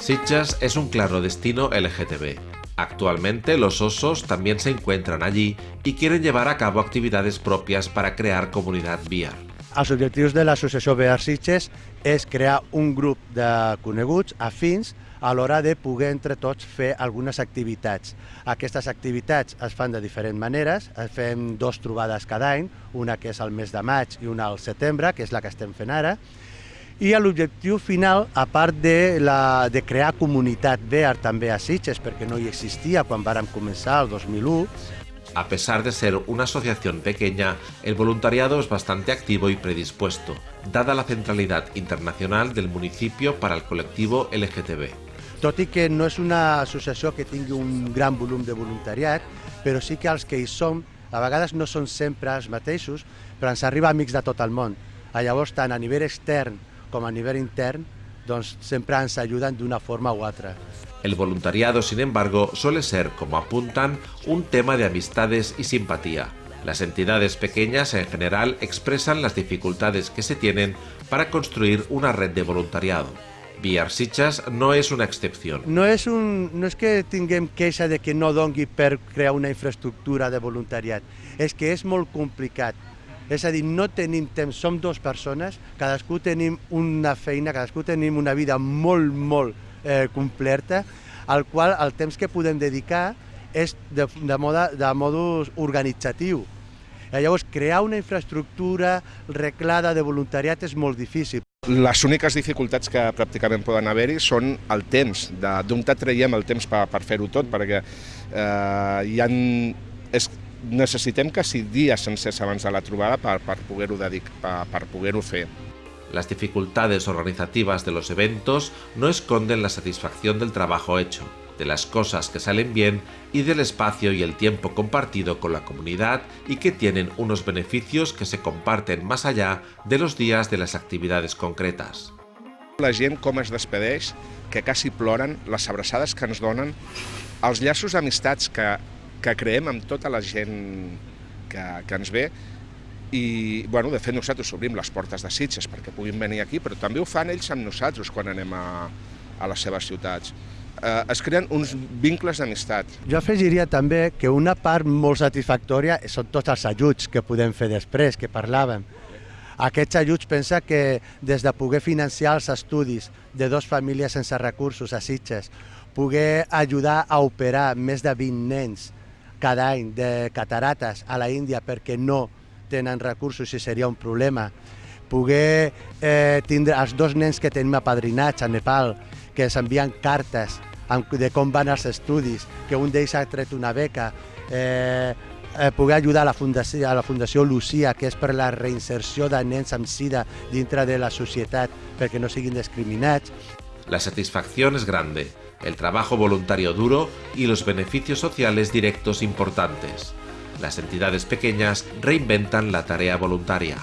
Sitges es un claro destino LGTB. Actualmente los osos también se encuentran allí y quieren llevar a cabo actividades propias para crear comunidad VR. Els objectius de l'associació VR Sitges és crear un grup de coneguts afins a l'hora de poder entre tots fer algunes activitats. Aquestes activitats es fan de diferents maneres, fem dos trobades cada any, una que és al mes de maig i una al setembre, que és la que estem fent ara, i l'objectiu final, a part de, la, de crear comunitat VR també a Sitges, perquè no hi existia quan vàrem començar el 2001, A pesar de ser una asociación pequeña, el voluntariado es bastante activo y predispuesto, dada la centralidad internacional del municipio para el colectivo LGTB. Tot i que no és una associació que tingui un gran volum de voluntariat, però sí que els que hi som, a vegades no són sempre els mateixos, però ens arriba amics de tot el món. Llavors, tant a nivell extern com a nivell intern, doncs sempre ens ajuden d'una forma u altra. El voluntariado, sin embargo, suele ser, como apuntan, un tema de amistades y simpatía. Las entidades pequeñas en general expresan las dificultades que se tienen para construir una red de voluntariado. Sitges no és una excepció. No és, un, no és que tinguem queixa de que no dongui per crear una infraestructura de voluntariat, és que és molt complicat. És a dir, no tenim temps, som dues persones, cadascú tenim una feina, cadascú tenim una vida molt, molt eh, completa, al qual el temps que podem dedicar és de, de, moda, de modus organitzatiu. I llavors, crear una infraestructura reglada de voluntariat és molt difícil. Les úniques dificultats que pràcticament poden haver-hi són el temps, d'on traiem el temps per, per fer-ho tot, perquè eh, hi ha, és, necessitem quasi dies sencers abans de la trobada per, per poder-ho per, per poder fer. Las dificultades organizativas de los eventos no esconden la satisfacción del trabajo hecho, de las cosas que salen bien y del espacio y el tiempo compartido con la comunidad y que tienen unos beneficios que se comparten más allá de los días de las actividades concretas. La gent com es despedeix, que quasi ploren, les abraçades que ens donen, els llaços d'amistats que, que creem amb tota la gent que, que ens ve, i, bueno, de fet, nosaltres obrim les portes de Sitges perquè puguin venir aquí, però també ho fan ells amb nosaltres quan anem a, a les seves ciutats eh, es creen uns vincles d'amistat. Jo afegiria també que una part molt satisfactòria són tots els ajuts que podem fer després, que parlàvem. Aquests ajuts pensa que des de poder financiar els estudis de dos famílies sense recursos a Sitges, poder ajudar a operar més de 20 nens cada any de catarates a la Índia perquè no tenen recursos i seria un problema, poder eh, tindre els dos nens que tenim apadrinats a Nepal, que ens envien cartes de com van els estudis, que un d'ells ha tret una beca, eh, eh, poder ajudar a la, Fundació, a la Fundació Lucia, que és per la reinserció de nens amb sida dintre de la societat perquè no siguin discriminats. La satisfacción es grande, el trabajo voluntario duro y los beneficios sociales directos importantes. Las entidades pequeñas reinventan la tarea voluntaria.